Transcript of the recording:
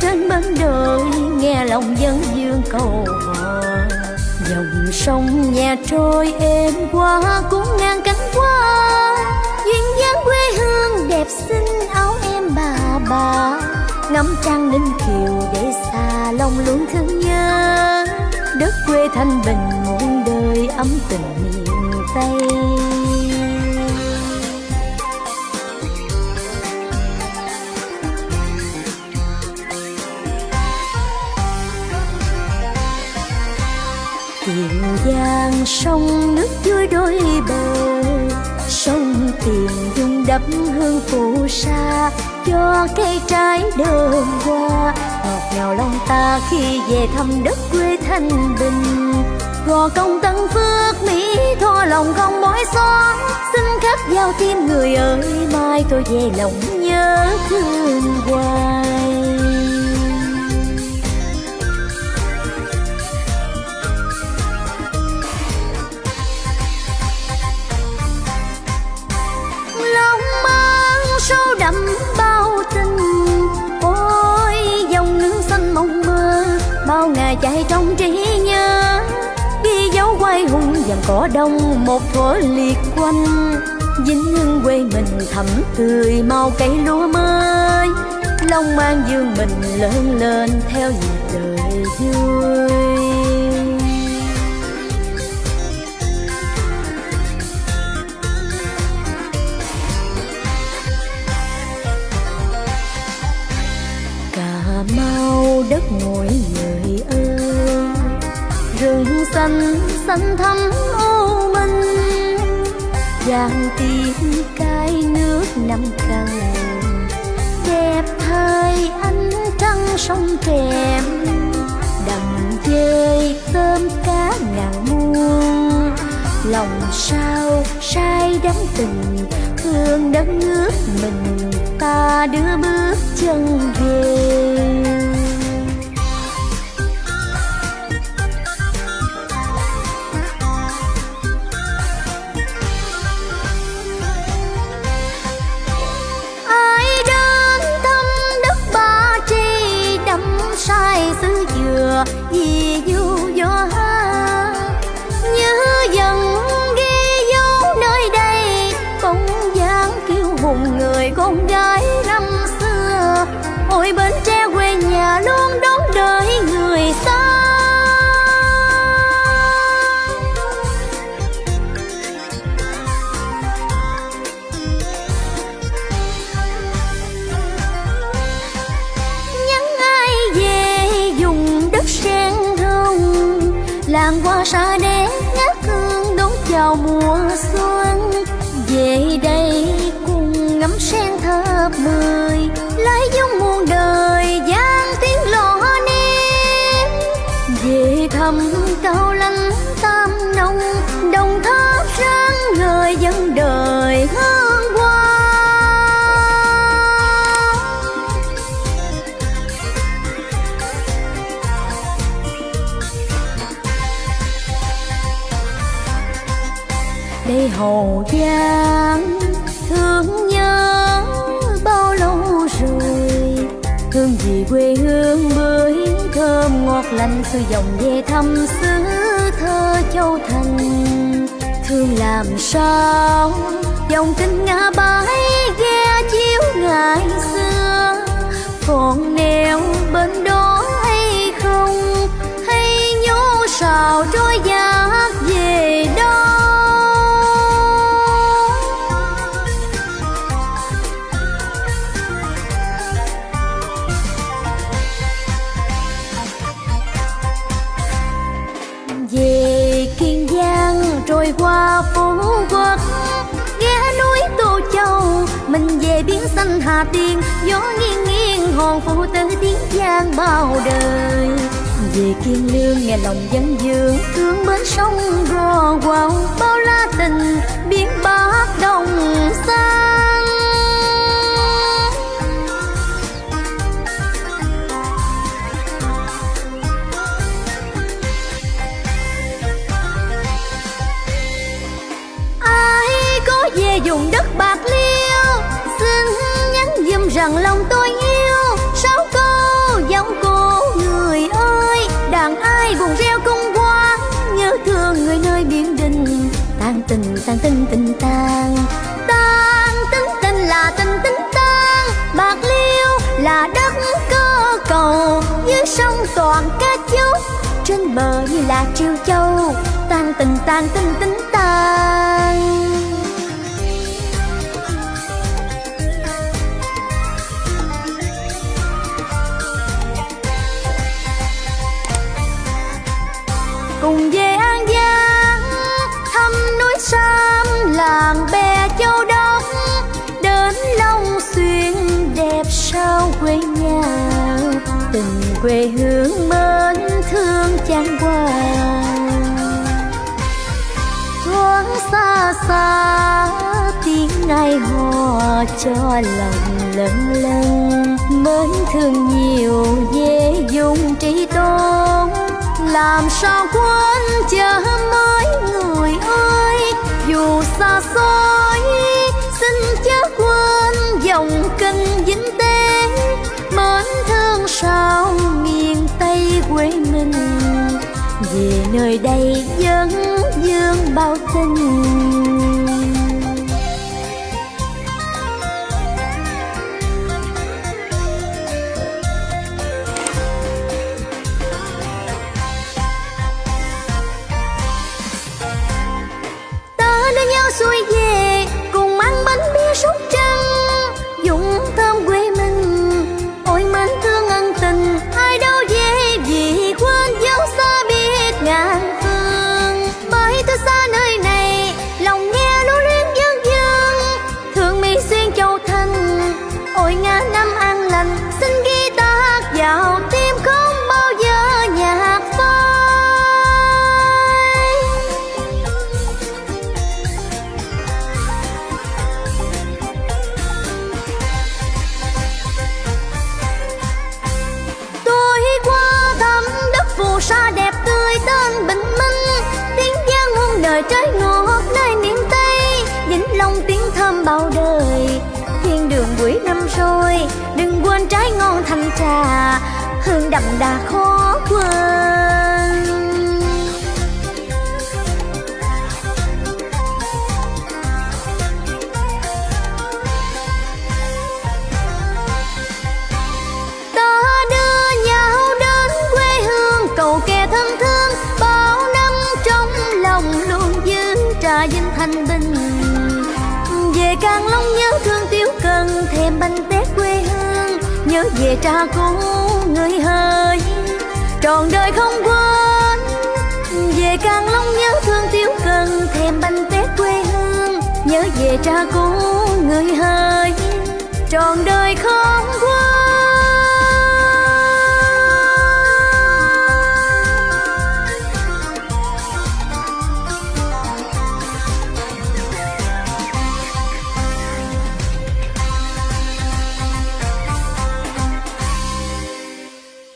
trên bến đời nghe lòng dân dương cầu hò dòng sông nhà trôi êm qua cũng ngang cánh qua duyên dáng quê hương đẹp xinh, áo em bà bà. Ngắm trăng ninh kiều để xa lòng luôn thương nhớ. Đất quê thanh bình, muôn đời ấm tình miền tây. Tiền giang, sông nước vui đôi bờ. Sông tiền dung đắp hương phù sa, cho cây trái đơm hoa. Ngọt ngào lòng ta khi về thăm đất quê thanh bình. Gò công tân phước mỹ, tho lòng không mỏi xóa. Xin khắc giao tim người ơi, mai tôi về lòng nhớ thương hoài. Dàn cỏ đông, một thuở liệt quanh. Dính hương quê mình thẳm tươi màu cây lúa mới. Long mang dương mình lớn lên theo nhịp đời vui cà mau đất ngồi người xanh xanh thắm ô minh giang tiếng cái nước năm cần đẹp thay ánh trăng sông trèm. Đầm dơi tôm cá ngàn muôn, lòng sao sai đắm tình, thương đất nước mình. Ta đưa bước chân về. Hậu giang thương nhớ bao lâu rồi? Hương gì quê hương bưởi thơm ngọt lành xưa dòng về thăm xứ thơ châu thành. Thương làm sao? Dòng kinh ngã bãi ghe chiếu ngày xưa. Còn neo bên đó rồi qua phú quốc ghé núi tô châu. Mình về biển xanh hà tiên, gió nghiêng nghiêng, hòn phụ tử tiếng giang bao đời. Về kiên lương, nghe lòng dân dương thương bến sông gò quào. Bao la tình, biển bắc đồng xanh về vùng đất bạc liêu. Xin nhắn dâm rằng lòng tôi yêu. Sáu câu giọng cô người ơi, đàn ai vùng reo cung quá nhớ thương người nơi biển đình tan tình tan tình tình tan tan tính tình là tình tính tan bạc liêu là đất cơ cầu dưới sông toàn ca chúc trên bờ như là triều châu tan tình tan tình tính tan cho lòng lân lân mến thương nhiều dễ dùng trí tôn. Làm sao quên chờ mới người ơi? Dù xa xôi, xin chớ quên dòng kênh vĩnh tế. Mến thương sao miền tây quê mình? Về nơi đây vẫn dương bao tình. Ta đừng trái ngon thanh trà, hương đậm đà khó quên. Ta đưa nhau đến quê hương, cầu kè thân thương, bao năm trong lòng luôn giữ trà vinh thanh bình. Về càng về cha cũ người hơi trọn đời không quên, về càng long nhớ thương tiêu cần, thèm bánh tét quê hương, nhớ về cha cũ người hơi trọn đời không quên.